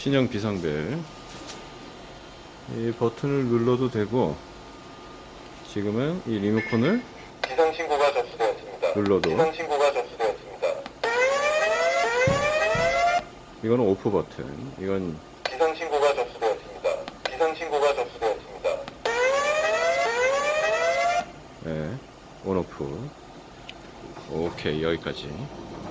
신형 비상벨 이 버튼을 눌러도 되고 지금은 이 리모컨을 비상 신고가 접수되었습니다. 눌러도. 비상 신고가 접수되었습니다. 이거는 오프 버튼 이건 비상 신고가 접수되었습니다. 비상 신고가 접수되었습니다. 네, 온오프 오케이 여기까지